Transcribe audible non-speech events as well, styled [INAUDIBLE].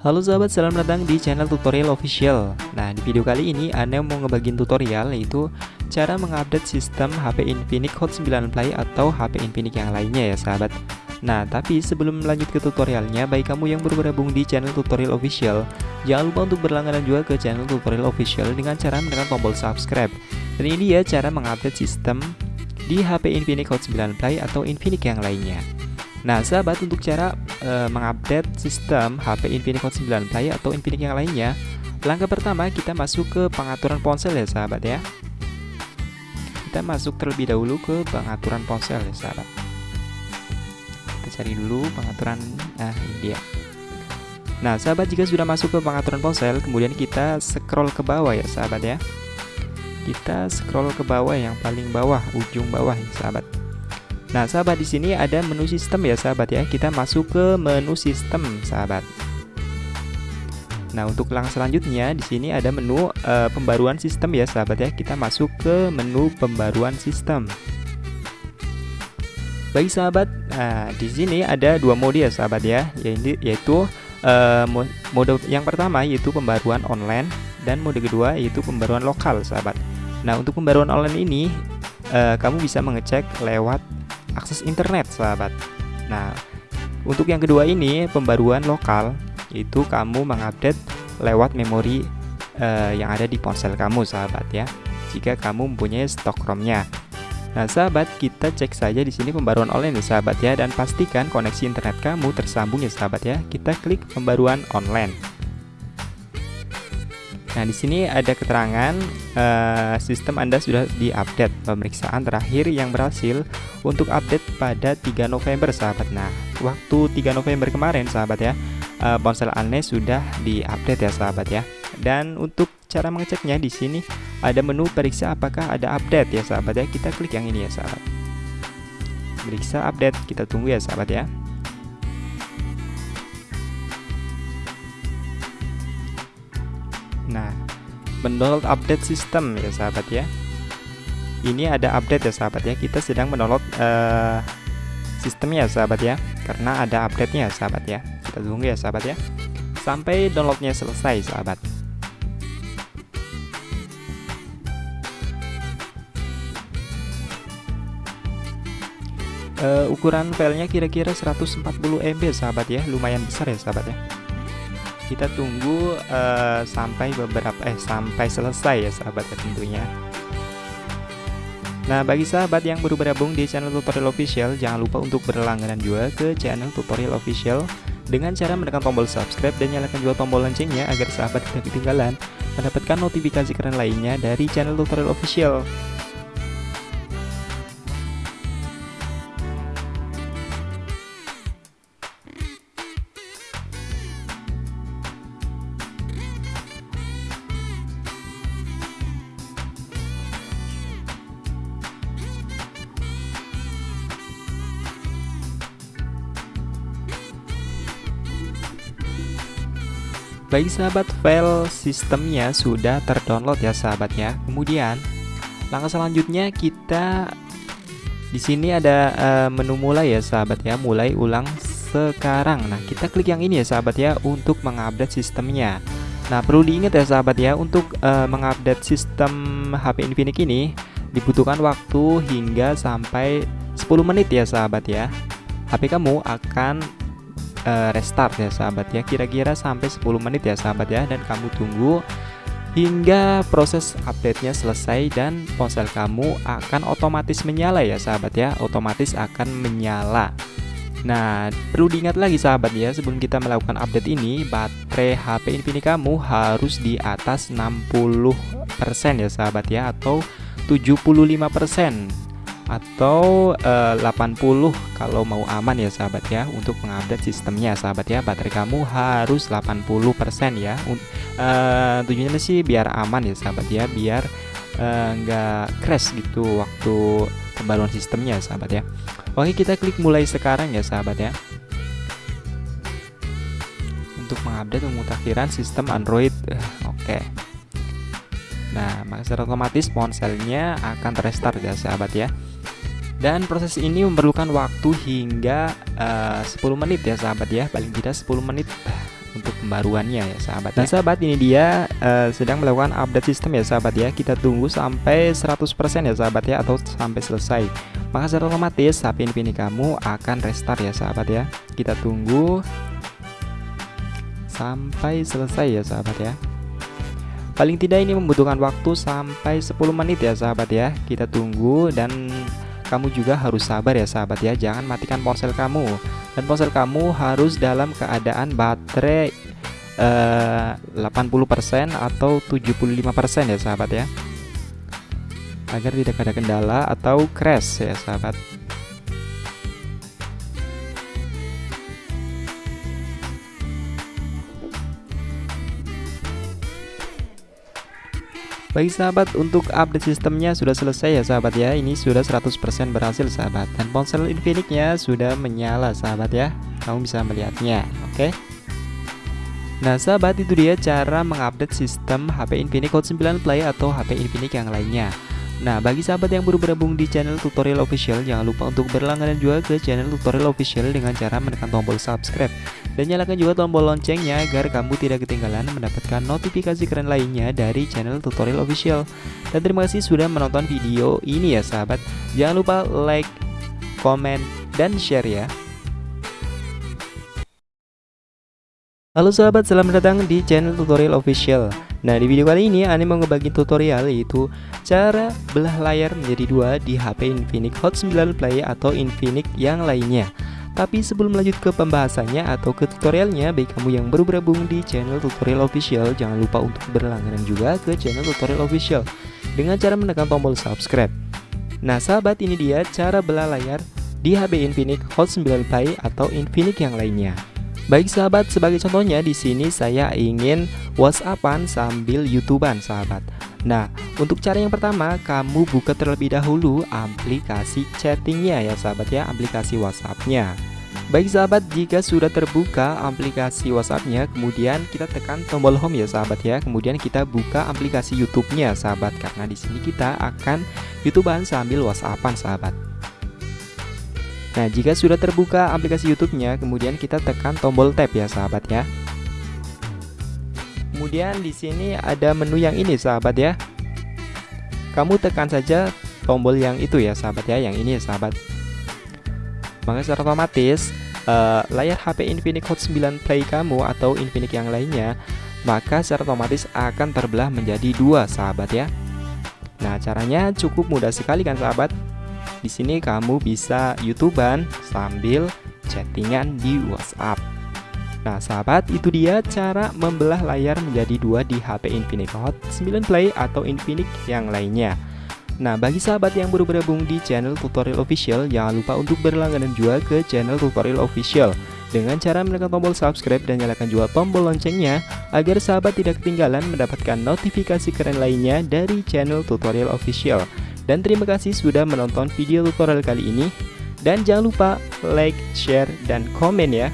Halo sahabat, selamat datang di channel tutorial official. Nah di video kali ini Anda mau ngebagiin tutorial yaitu Cara mengupdate sistem HP Infinix Hot 9 Play atau HP Infinix yang lainnya ya sahabat. Nah tapi sebelum lanjut ke tutorialnya Bagi kamu yang baru bergabung di channel tutorial official Jangan lupa untuk berlangganan juga ke channel tutorial official Dengan cara menekan tombol subscribe. Dan ini dia cara mengupdate sistem di HP Infinix Hot 9 Play atau Infinix yang lainnya Nah, sahabat untuk cara e, mengupdate sistem HP Infinix Hot 9 Play atau Infinix yang lainnya, langkah pertama kita masuk ke pengaturan ponsel ya, sahabat ya. Kita masuk terlebih dahulu ke pengaturan ponsel ya, sahabat. Kita cari dulu pengaturan nah ini dia. Nah, sahabat jika sudah masuk ke pengaturan ponsel, kemudian kita scroll ke bawah ya, sahabat ya. Kita scroll ke bawah yang paling bawah, ujung bawah ya, sahabat. Nah, sahabat di sini ada menu sistem ya, sahabat ya. Kita masuk ke menu sistem, sahabat. Nah, untuk langkah selanjutnya di sini ada menu uh, pembaruan sistem ya, sahabat ya. Kita masuk ke menu pembaruan sistem. Bagi sahabat, nah di sini ada dua mode ya, sahabat ya, yaitu uh, mode yang pertama yaitu pembaruan online dan mode kedua yaitu pembaruan lokal, sahabat. Nah, untuk pembaruan online ini uh, kamu bisa mengecek lewat akses internet sahabat. Nah untuk yang kedua ini pembaruan lokal itu kamu mengupdate lewat memori uh, yang ada di ponsel kamu sahabat ya jika kamu mempunyai stok ROM-nya. Nah sahabat kita cek saja di sini pembaruan online ya sahabat ya dan pastikan koneksi internet kamu tersambung ya sahabat ya. Kita klik pembaruan online Nah, di sini ada keterangan uh, sistem Anda sudah diupdate. Pemeriksaan terakhir yang berhasil untuk update pada 3 November, sahabat. Nah, waktu 3 November kemarin, sahabat ya, uh, ponsel Anda sudah diupdate ya, sahabat ya. Dan untuk cara mengeceknya di sini ada menu periksa apakah ada update ya, sahabat ya. Kita klik yang ini ya, sahabat. Periksa update, kita tunggu ya, sahabat ya. Mendownload update sistem ya sahabat ya. Ini ada update ya sahabat ya. Kita sedang mendownload uh, sistemnya sahabat ya. Karena ada update-nya sahabat ya. Kita tunggu ya sahabat ya. Sampai downloadnya selesai sahabat. Uh, ukuran filenya kira-kira 140 MB sahabat ya lumayan besar ya sahabat ya kita tunggu uh, sampai beberapa eh sampai selesai ya sahabat ya tentunya. Nah bagi sahabat yang baru bergabung di channel tutorial official jangan lupa untuk berlangganan juga ke channel tutorial official. Dengan cara menekan tombol subscribe dan nyalakan juga tombol loncengnya agar sahabat tidak ketinggalan mendapatkan notifikasi keren lainnya dari channel tutorial official Baik sahabat, file sistemnya sudah terdownload ya sahabat ya. Kemudian langkah selanjutnya kita di sini ada uh, menu mulai ya sahabat ya, mulai ulang sekarang. Nah, kita klik yang ini ya sahabat ya untuk mengupdate sistemnya. Nah, perlu diingat ya sahabat ya, untuk uh, mengupdate sistem HP Infinix ini dibutuhkan waktu hingga sampai 10 menit ya sahabat ya. HP kamu akan uh, restart ya sahabat ya. Kira-kira sampai 10 menit ya sahabat ya. Dan kamu tunggu hingga proses update-nya selesai dan ponsel kamu akan otomatis menyala ya sahabat ya. Otomatis akan menyala. Nah, perlu diingat lagi sahabat ya, sebelum kita melakukan update ini, baterai HP Infinix kamu harus di atas 60% ya sahabat ya, atau 75% atau eh, 80 kalau mau aman ya sahabat ya untuk mengupdate sistemnya sahabat ya. Baterai kamu harus 80% ya. Uh, tujuannya sih biar aman ya sahabat ya. Biar nggak uh, crash gitu waktu pembaruan sistemnya sahabat ya. Oke kita klik mulai sekarang ya sahabat ya. Untuk mengupdate pemutakhiran sistem Android. Oke Nah, maka secara otomatis ponselnya akan terestart ya sahabat ya. Dan proses ini memerlukan waktu hingga eh, uh, 10 menit ya sahabat ya. Paling tidak 10 menit [SIGHS] untuk pembaruannya ya sahabat Nah sahabat ini dia uh, sedang melakukan update sistem ya sahabat ya. Kita tunggu sampai 100% ya sahabat ya atau sampai selesai. Maka secara otomatis HP Infinix kamu akan restart ya sahabat ya. Kita tunggu sampai selesai ya sahabat ya Paling tidak ini membutuhkan waktu sampai 10 menit ya sahabat ya. Kita tunggu dan kamu juga harus sabar ya sahabat ya. Jangan matikan ponsel kamu. Dan ponsel kamu harus dalam keadaan baterai eh, 80% atau 75% ya sahabat ya. Agar tidak ada kendala atau crash ya sahabat Bagi sahabat untuk update sistemnya sudah selesai ya sahabat ya Ini sudah 100% berhasil sahabat Dan ponsel Infinix-nya sudah menyala sahabat ya Kamu bisa melihatnya oke okay? Nah sahabat itu dia cara mengupdate sistem HP Infinix Hot 9 Play atau HP Infinix yang lainnya Nah, bagi sahabat yang baru bergabung di channel tutorial official, jangan lupa untuk berlangganan juga ke channel tutorial official dengan cara menekan tombol subscribe. Dan nyalakan juga tombol loncengnya agar kamu tidak ketinggalan mendapatkan notifikasi keren lainnya dari channel tutorial official. Dan terima kasih sudah menonton video ini ya sahabat. Jangan lupa like, komen, dan share ya. Halo sahabat, selamat datang di channel tutorial official. Nah di video kali ini Ane mau ngebagi tutorial yaitu cara belah layar menjadi dua di HP Infinix Hot 9 Play atau Infinix yang lainnya tapi sebelum lanjut ke pembahasannya atau ke tutorialnya, baik kamu yang baru bergabung di channel tutorial official, jangan lupa untuk berlangganan juga ke channel tutorial official dengan cara menekan tombol subscribe. Nah sahabat ini dia cara belah layar di HP Infinix Hot 9 Play atau Infinix yang lainnya. Baik sahabat, sebagai contohnya di sini saya ingin WhatsAppan sambil YouTubean sahabat. Nah, untuk cara yang pertama, kamu buka terlebih dahulu aplikasi chattingnya ya sahabat ya, aplikasi WhatsAppnya. Baik sahabat, jika sudah terbuka aplikasi WhatsAppnya, kemudian kita tekan tombol home ya sahabat ya. Kemudian kita buka aplikasi YouTube-nya sahabat, karena di sini kita akan YouTubean sambil WhatsAppan sahabat. Nah, jika sudah terbuka aplikasi YouTube-nya, kemudian kita tekan tombol tab ya, sahabat ya. Kemudian di sini ada menu yang ini, sahabat ya. Kamu tekan saja tombol yang itu ya, sahabat ya, yang ini ya, sahabat. Maka secara otomatis uh, layar HP Infinix Hot 9 Play kamu atau Infinix yang lainnya, maka secara otomatis akan terbelah menjadi dua, sahabat ya. Nah, caranya cukup mudah sekali kan, sahabat? Di sini kamu bisa YouTubean sambil chattingan di WhatsApp. Nah sahabat itu dia cara membelah layar menjadi dua di HP Infinix Hot 9 Play atau Infinix yang lainnya. Nah bagi sahabat yang baru bergabung di channel tutorial official jangan lupa untuk berlangganan juga ke channel tutorial official dengan cara menekan tombol subscribe dan nyalakan juga tombol loncengnya agar sahabat tidak ketinggalan mendapatkan notifikasi keren lainnya dari channel tutorial official. Dan terima kasih sudah menonton video tutorial kali ini. Dan jangan lupa like, share, dan komen ya.